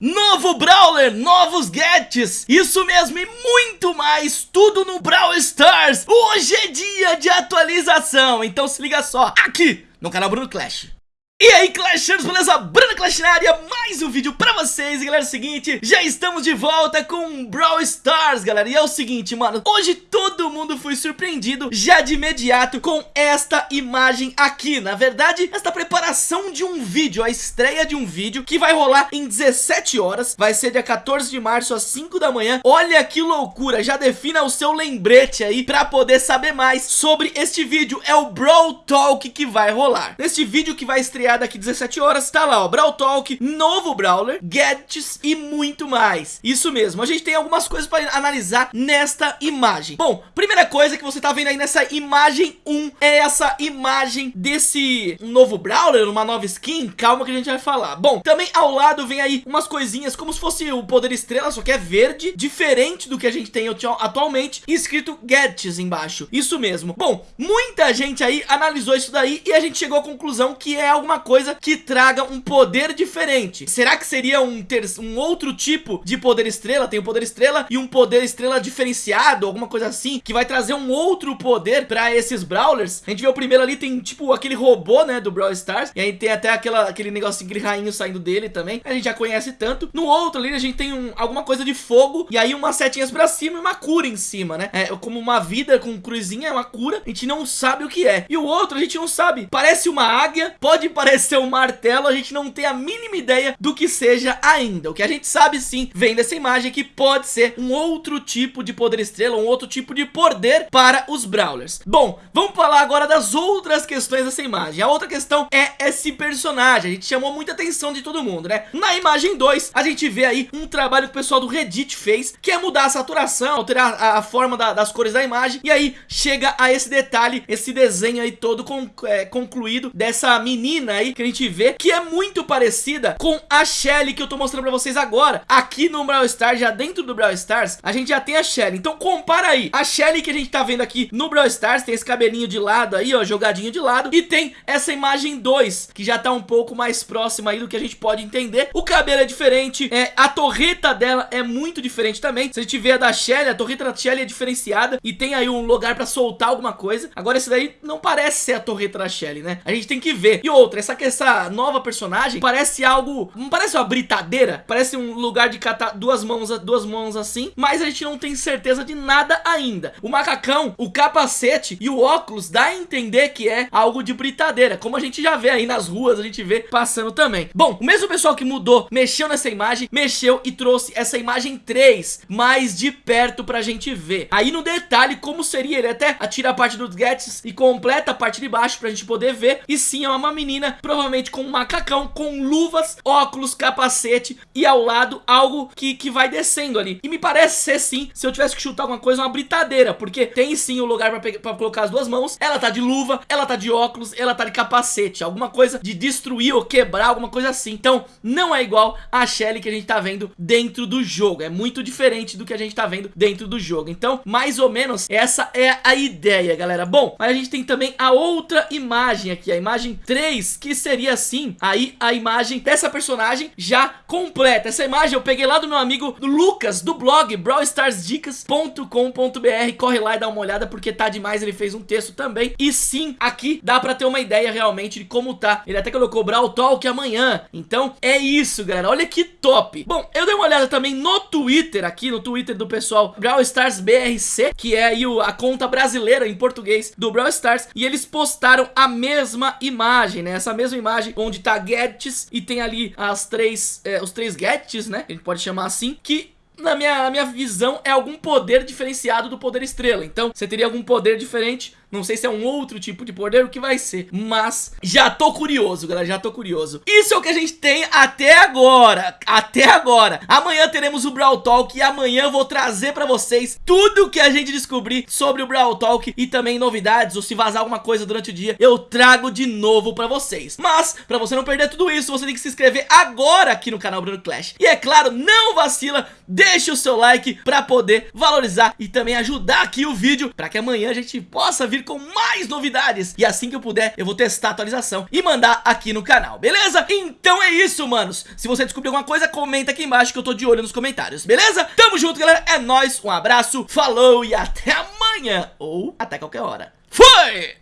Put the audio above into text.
Novo Brawler, novos gadgets, isso mesmo e muito mais, tudo no Brawl Stars. Hoje é dia de atualização, então se liga só, aqui no canal Bruno Clash. E aí Clashers, beleza? Bruno Clash na área, mais um vídeo pra vocês. E galera, é o seguinte, já estamos de volta com Brawl Stars, galera. E é o seguinte, mano, hoje todo mundo foi surpreendido já de imediato com esta imagem aqui. Na verdade, esta preparação de um vídeo, a estreia de um vídeo Que vai rolar em 17 horas, vai ser dia 14 de março às 5 da manhã. Olha que loucura, já defina o seu lembrete aí pra poder saber mais sobre este vídeo. É o Brawl Talk que vai rolar. Neste vídeo que vai estrear daqui 17 horas, tá lá, ó, Brawl Talk, novo Brawler, gadgets e muito mais. Isso mesmo, a gente tem algumas coisas para analisar nesta imagem. Bom, primeira coisa que você tá vendo aí nessa imagem 1 é essa imagem desse novo Brawler, uma nova skin, calma que a gente vai falar. Bom, também ao lado vem aí umas coisinhas como se fosse o Poder Estrela, só que é verde, diferente do que a gente tem atualmente, escrito gadgets embaixo. Isso mesmo. Bom, muita gente aí analisou isso daí e a gente chegou à conclusão que é alguma coisa que traga um poder diferente. Será que seria um, ter um outro tipo de poder estrela? Tem o um poder estrela e um poder estrela diferenciado, alguma coisa assim, que vai trazer um outro poder pra esses Brawlers. A gente vê o primeiro ali, tem tipo aquele robô, né, do Brawl Stars. E aí tem até aquela, aquele negocinho, aquele rainho saindo dele também. A gente já conhece tanto. No outro ali, a gente tem um, alguma coisa de fogo e aí umas setinhas pra cima e uma cura em cima, né? É como uma vida com cruzinha, uma cura. A gente não sabe o que é. E o outro a gente não sabe. Parece uma águia, pode parecer ser um martelo, a gente não tem a mínima ideia do que seja ainda. O que a gente sabe sim, vem dessa imagem que pode ser um outro tipo de poder estrela, um outro tipo de poder para os Brawlers. Bom, vamos falar agora das outras questões dessa imagem. A outra questão é esse personagem, a gente chamou muita atenção de todo mundo, né? Na imagem 2, a gente vê aí um trabalho que o pessoal do Reddit fez, que é mudar a saturação, alterar a, a forma da, das cores da imagem, e aí chega a esse detalhe, esse desenho aí todo com, é, concluído dessa menina aí que a gente vê que é muito parecida com a Shelly que eu tô mostrando pra vocês agora. Aqui no Brawl Stars, já dentro do Brawl Stars, a gente já tem a Shelly. Então compara aí. A Shelly que a gente tá vendo aqui no Brawl Stars tem esse cabelinho de lado aí, ó, jogadinho de lado. E tem essa imagem 2, que já tá um pouco mais próxima aí do que a gente pode entender. O cabelo é diferente, é, a torreta dela é muito diferente também. Se a gente vê a da Shelly, a torreta da Shelly é diferenciada e tem aí um lugar pra soltar alguma coisa. Agora esse daí não parece ser a torreta da Shelly, né? A gente tem que ver. E outra, essa essa nova personagem parece algo... Não parece uma britadeira? Parece um lugar de catar duas mãos, duas mãos assim, mas a gente não tem certeza de nada ainda. O macacão, o capacete e o óculos dá a entender que é algo de britadeira, como a gente já vê aí nas ruas, a gente vê passando também. Bom, o mesmo pessoal que mudou, mexeu nessa imagem, mexeu e trouxe essa imagem 3 mais de perto pra gente ver. Aí no detalhe como seria, ele até atira a parte dos gadgets e completa a parte de baixo pra gente poder ver. E sim, é uma menina provavelmente com um macacão, com luvas, óculos, capacete e ao lado algo que, que vai descendo ali. E me parece ser sim, se eu tivesse que chutar alguma coisa, uma britadeira, porque tem sim o lugar pra, pra colocar as duas mãos, ela tá de luva, ela tá de óculos, ela tá de capacete, alguma coisa de destruir ou quebrar, alguma coisa assim. Então, não é igual a Shelly que a gente tá vendo dentro do jogo, é muito diferente do que a gente tá vendo dentro do jogo. Então, mais ou menos, essa é a ideia, galera. Bom, mas a gente tem também a outra imagem aqui, a imagem 3, que seria assim, aí a imagem dessa personagem já completa. Essa imagem eu peguei lá do meu amigo Lucas, do blog brawlstarsdicas.com.br. Corre lá e dá uma olhada porque tá demais, ele fez um texto também. E sim, aqui dá pra ter uma ideia realmente de como tá. Ele até colocou Brawl Talk amanhã. Então é isso, galera. Olha que top. Bom, eu dei uma olhada também no Twitter, aqui no Twitter do pessoal Brawl Stars BRC, que é aí a conta brasileira em português do Brawl Stars. E eles postaram a mesma imagem, né? Essa mesma imagem onde tá gadgets e tem ali as três, é, os três gadgets, né? A gente pode chamar assim, que na minha, na minha visão, é algum poder diferenciado do poder estrela. Então, você teria algum poder diferente não sei se é um outro tipo de poder, o que vai ser. Mas já tô curioso, galera, já tô curioso. Isso é o que a gente tem até agora. Até agora. Amanhã teremos o Brawl Talk e amanhã eu vou trazer pra vocês tudo que a gente descobrir sobre o Brawl Talk e também novidades, ou se vazar alguma coisa durante o dia, eu trago de novo pra vocês. Mas, pra você não perder tudo isso, você tem que se inscrever agora aqui no canal Bruno Clash. E é claro, não vacila, deixa o seu like pra poder valorizar e também ajudar aqui o vídeo, pra que amanhã a gente possa vir vir com mais novidades E assim que eu puder, eu vou testar a atualização e mandar aqui no canal, beleza? Então é isso, manos Se você descobrir alguma coisa, comenta aqui embaixo que eu tô de olho nos comentários, beleza? Tamo junto, galera, é nóis, um abraço, falou e até amanhã Ou até qualquer hora Fui!